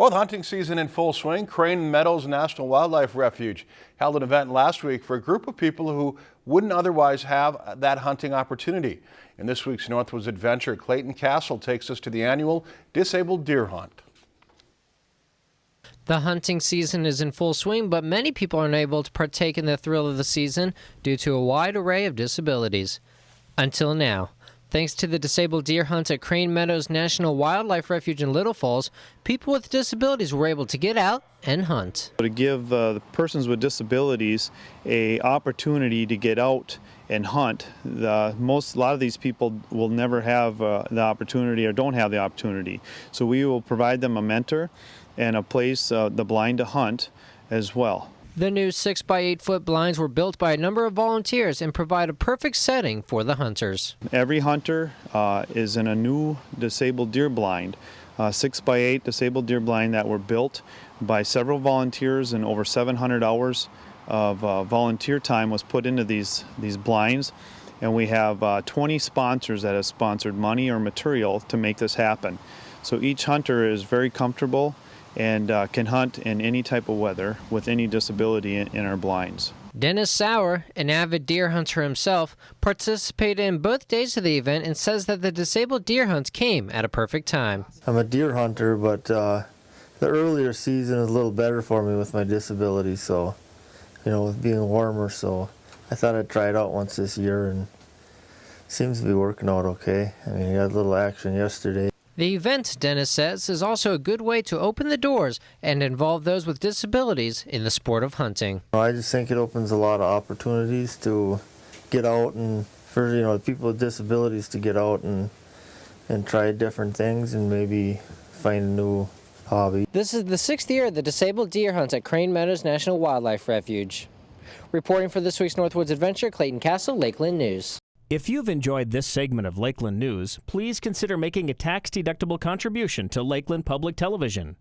Well, the hunting season in full swing, Crane Meadows National Wildlife Refuge held an event last week for a group of people who wouldn't otherwise have that hunting opportunity. In this week's Northwoods Adventure, Clayton Castle takes us to the annual Disabled Deer Hunt. The hunting season is in full swing, but many people are unable to partake in the thrill of the season due to a wide array of disabilities. Until now. Thanks to the disabled deer hunt at Crane Meadows National Wildlife Refuge in Little Falls, people with disabilities were able to get out and hunt. To give uh, the persons with disabilities a opportunity to get out and hunt. The, most, a lot of these people will never have uh, the opportunity or don't have the opportunity. So we will provide them a mentor and a place, uh, the blind to hunt as well. The new 6 by 8 foot blinds were built by a number of volunteers and provide a perfect setting for the hunters. Every hunter uh, is in a new disabled deer blind, uh, 6 by 8 disabled deer blind that were built by several volunteers and over 700 hours of uh, volunteer time was put into these, these blinds. And we have uh, 20 sponsors that have sponsored money or material to make this happen. So each hunter is very comfortable and uh, can hunt in any type of weather with any disability in, in, our blinds. Dennis Sauer, an avid deer hunter himself, participated in both days of the event and says that the disabled deer hunts came at a perfect time. I'm a deer hunter, but uh, the earlier season is a little better for me with my disability, so, you know, with being warmer, so I thought I'd try it out once this year and seems to be working out okay. I mean, I got a little action yesterday. The event, Dennis says, is also a good way to open the doors and involve those with disabilities in the sport of hunting. I just think it opens a lot of opportunities to get out and for you know people with disabilities to get out and and try different things and maybe find a new hobby. This is the sixth year of the disabled deer hunt at Crane Meadows National Wildlife Refuge. Reporting for this week's Northwoods Adventure, Clayton Castle, Lakeland News. If you've enjoyed this segment of Lakeland News, please consider making a tax-deductible contribution to Lakeland Public Television.